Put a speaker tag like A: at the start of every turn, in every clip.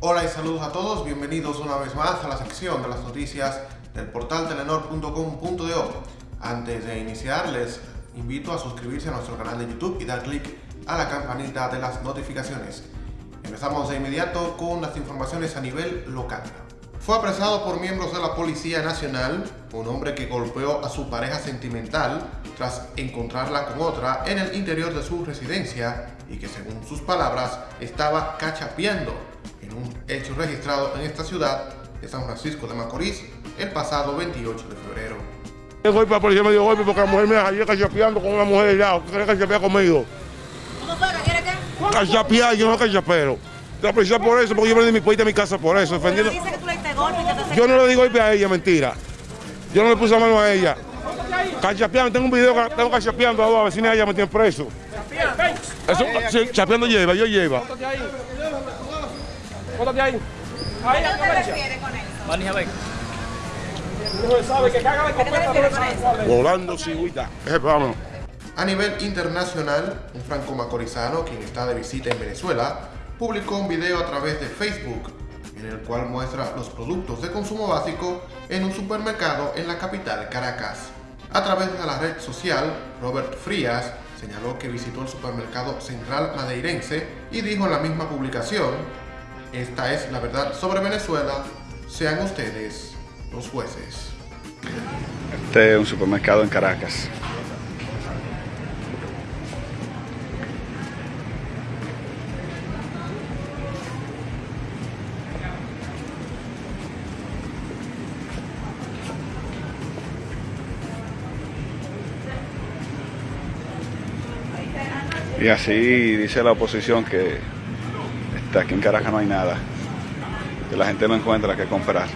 A: Hola y saludos a todos, bienvenidos una vez más a la sección de las noticias del portal telenor.com.de. Antes de iniciar, les invito a suscribirse a nuestro canal de YouTube y dar clic a la campanita de las notificaciones. Empezamos de inmediato con las informaciones a nivel local. Fue apresado por miembros de la Policía Nacional un hombre que golpeó a su pareja sentimental tras encontrarla con otra en el interior de su residencia y que según sus palabras estaba cachapeando un hecho registrado en esta ciudad de San Francisco de Macorís el pasado 28 de febrero.
B: Yo voy para la policía me dio golpe porque la mujer me ayer cachapeando con una mujer allá, que quiere cachapear conmigo.
C: ¿Cómo fue? ¿Qué qué?
B: Cachapear, yo no cachapero. La policía por eso, porque yo vendí mi puerta a mi casa por eso, defendiendo.
C: dice que tú le diste golpe que te
B: Yo no le di golpe a ella, mentira. Yo no le puse la mano a ella. Cachapeando, tengo un video que tengo cachapeando a dos vecinas de ella me tienen preso. Eso, sí, chapeando lleva, yo lleva.
D: Póntate ahí. Ahí,
C: ¿A qué te.
B: Volando, cigüita. Vámonos.
A: A nivel internacional, un franco-macorizano, quien está de visita en Venezuela, publicó un video a través de Facebook en el cual muestra los productos de consumo básico en un supermercado en la capital Caracas. A través de la red social, Robert Frías señaló que visitó el supermercado central madeirense y dijo en la misma publicación, esta es la verdad sobre Venezuela, sean ustedes los jueces.
E: Este es un supermercado en Caracas. Y así dice la oposición que aquí en Caracas no hay nada, que la gente no encuentra qué comprar.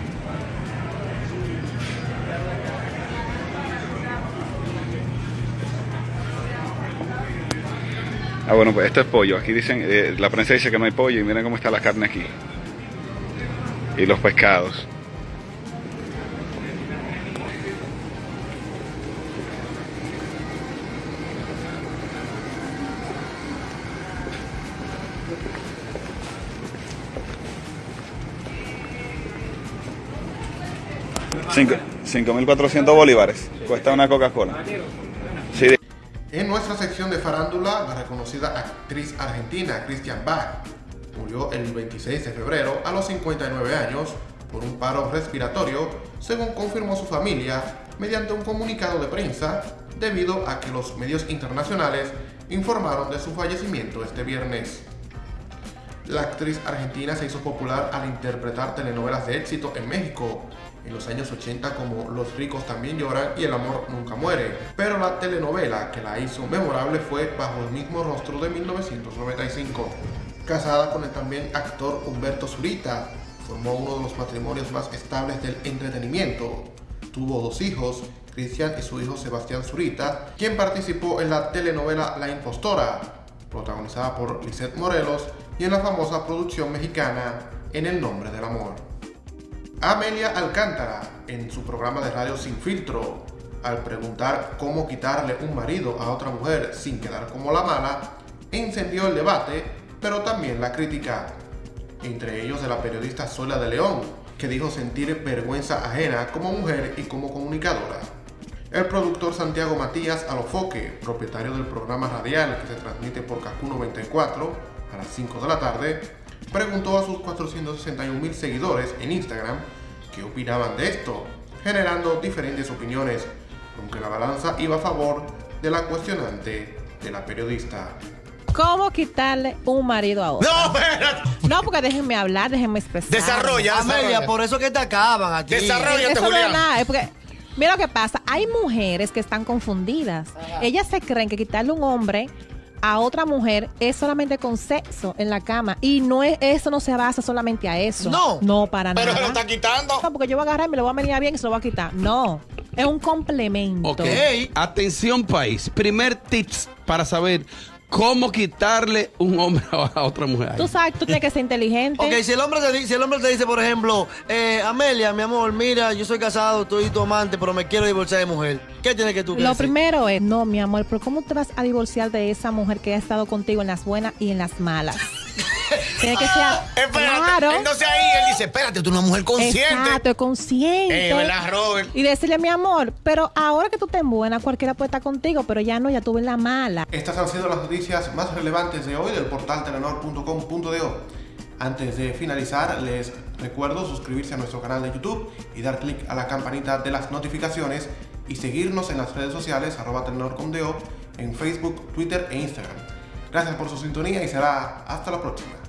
E: Ah, bueno, pues esto es pollo. Aquí dicen, eh, la prensa dice que no hay pollo y miren cómo está la carne aquí. Y los pescados. 5.400 bolívares. Cuesta una Coca-Cola.
A: En nuestra sección de farándula, la reconocida actriz argentina Christian Bach murió el 26 de febrero a los 59 años por un paro respiratorio, según confirmó su familia mediante un comunicado de prensa, debido a que los medios internacionales informaron de su fallecimiento este viernes. La actriz argentina se hizo popular al interpretar telenovelas de éxito en México en los años 80 como Los ricos también lloran y El amor nunca muere. Pero la telenovela que la hizo memorable fue Bajo el mismo rostro de 1995. Casada con el también actor Humberto Zurita, formó uno de los matrimonios más estables del entretenimiento. Tuvo dos hijos, Cristian y su hijo Sebastián Zurita, quien participó en la telenovela La Impostora, protagonizada por Lisette Morelos, y en la famosa producción mexicana En el nombre del amor. Amelia Alcántara, en su programa de radio Sin Filtro, al preguntar cómo quitarle un marido a otra mujer sin quedar como la mala, encendió el debate, pero también la crítica. Entre ellos de la periodista Zoila de León, que dijo sentir vergüenza ajena como mujer y como comunicadora. El productor Santiago Matías Alofoque, propietario del programa radial que se transmite por Kaku 94 a las 5 de la tarde, preguntó a sus 461 mil seguidores en Instagram qué opinaban de esto, generando diferentes opiniones, aunque la balanza iba a favor de la cuestionante de la periodista.
F: ¿Cómo quitarle un marido a otro?
G: No, espérate.
F: No, porque déjenme hablar, déjenme expresar.
G: Desarrolla,
H: Amelia,
G: desarrolla.
H: por eso que te acaban a ti.
G: Desarrolla.
F: Eso no es
G: Julián.
F: nada, es porque... Mira lo que pasa, hay mujeres que están confundidas. Ellas se creen que quitarle un hombre a otra mujer es solamente con sexo en la cama y no es eso no se basa solamente a eso.
H: No.
F: No para
G: Pero
F: nada.
G: se lo está quitando.
F: No, porque yo voy a agarrar y me lo voy a venir bien y se lo voy a quitar. No, es un complemento.
I: Ok. Atención país. Primer tips para saber cómo quitarle un hombre a otra mujer.
F: Tú sabes, tú tienes que ser inteligente.
H: Ok, si el hombre te, si el hombre te dice, por ejemplo, eh, Amelia, mi amor, mira, yo soy casado, estoy tu amante, pero me quiero divorciar de mujer. ¿Qué tiene que tú que
F: Lo primero es, no, mi amor, pero ¿cómo te vas a divorciar de esa mujer que ha estado contigo en las buenas y en las malas? Tiene que ser.
G: Espérate.
F: Claro.
G: Entonces ahí él dice, espérate, tú eres una mujer consciente.
F: Exacto, consciente.
G: Eh, ¿verdad, Robert?
F: Y decirle, mi amor, pero ahora que tú estás buena, cualquiera puede estar contigo, pero ya no, ya tuve la mala.
A: Estas han sido las noticias más relevantes de hoy del portal telenor.com.do. Antes de finalizar, les recuerdo suscribirse a nuestro canal de YouTube y dar clic a la campanita de las notificaciones y seguirnos en las redes sociales arroba telenor.com.do en Facebook, Twitter e Instagram. Gracias por su sintonía y será hasta la próxima.